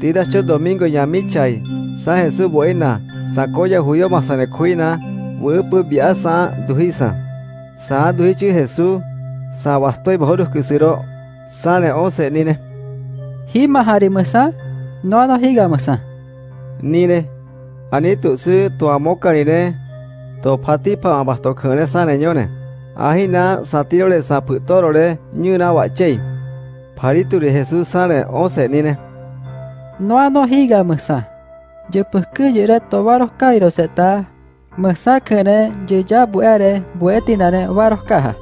Tida cho domingo yamichay, sa Jesús buena, sacoya huyo masane cuina, wupu bia sa duhisa. Sa duhichi Jesús, sa bastoi bahorus kisiro, sane once nine. Hima hari masa, no no higa masa. Nine, ani tu su tu amoka nine, to pati pa basto khane sane nyone. Ahina satirole sa putorole nyuna wachei. Parituri Jesús sane once nine. noa no higa mesa. Je perke je re tovaroh kairo seta, mesa kene je ja buere buetinane varoh kaha.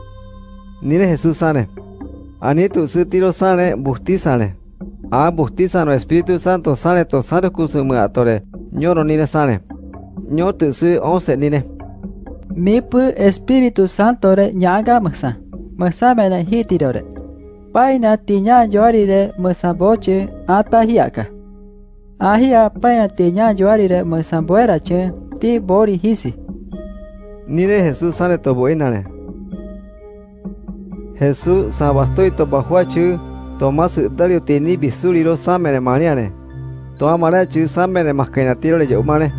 Nire Jesus sane, ani tu sitiro sane bukti sane. A buhti sano Espiritu Santo sane to sano kusumu atore, nyoro nire sane. Nyo tu si onse nire. Mipu Espiritu Santo re nyaga mesa, mesa mene hitiro re. Paina tinya jorire mesa boche atahiaka. hiaka. Ahia paina tinya joarire masa boera che ti bori hisi. Nine Jesús sane to boinane. Jesús sabastoi to bahuachu Tomás dario tini bisuriro samene maniane. To amara chu samene maskaina tiro le yomane.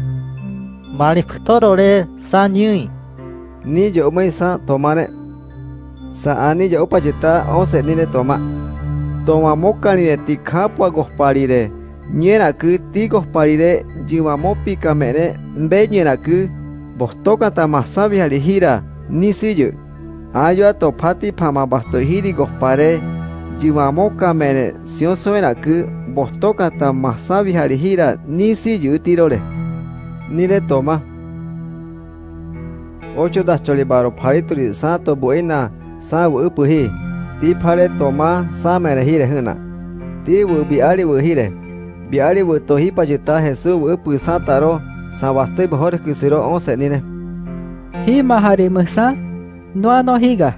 Mari ptorore sa nyui. Ni yomai sa tomane. Sa ani yo pachita once nine toma. Toma mokani de tikapua gosparire. Nyera ku ti gosparire jiwamo pikamene be nyera ku bostoka tamasabi alihira ni siyu. ayo atopati pama basto hiri gospare jiwamoka mene sion soena ku bostoka ta masabi harihira ni siyu tirore. Nire toma. Ocho das cholibaro parituri sato buena sa wu upuhi. Ti pare toma sa mene hire huna. Ti wu biari wu hire. Biari butohi payuta Jesús bupusa taro sabastoi kisiro on se nine. Hima harimusa no higa.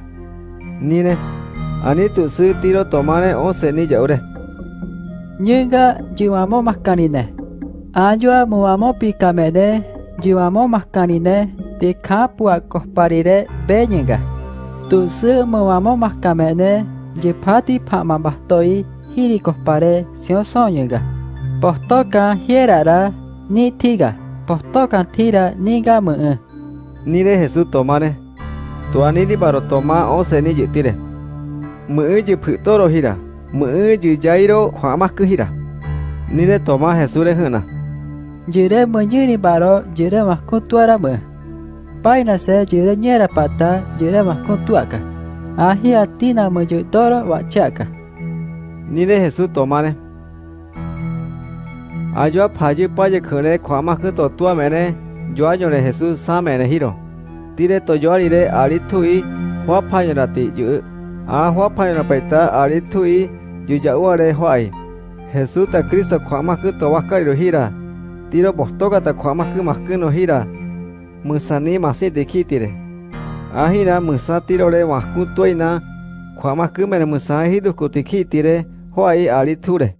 Nine. Ani tusu tiro tomane once ni yaure. Nyinga jiwamo maskanine. Ayua muamo pikamene jiwamo maskanine tikapua kosparire benyinga. Tusu muamo maskamene jipati pamambastoi hirikospare Nyinga. Postoka hierara ni tiga. Postoka tira ni gamu. Ni de Jesús tomare. Tu anidi baro toma o se ni jitire. Mu ji putoro hira. Mu ji jairo huamasku hira. Ni de toma Jesús de hana. Jire mu jiri baro jire masku tuara mu. Paina se jire nyera pata jire masku tuaka. Ahia tina mu jitoro wachaka. Ni de Jesús tomare. Ayua paji paje khune kwamaku to tua mene. Joa yore Jesús sa mene hiro. Tire to yoarire aritui hua payonati yu. a hua panyona paita aritui yu jauare huai. Jesús ta Cristo kwamaku to wakariro hira. Tiro bostoka ta kwama kumakuno hira. Musani masi dikitire. Ahira musa tirore wakutuina, Kwamaku mene musa hidu kutikitire huai ariture.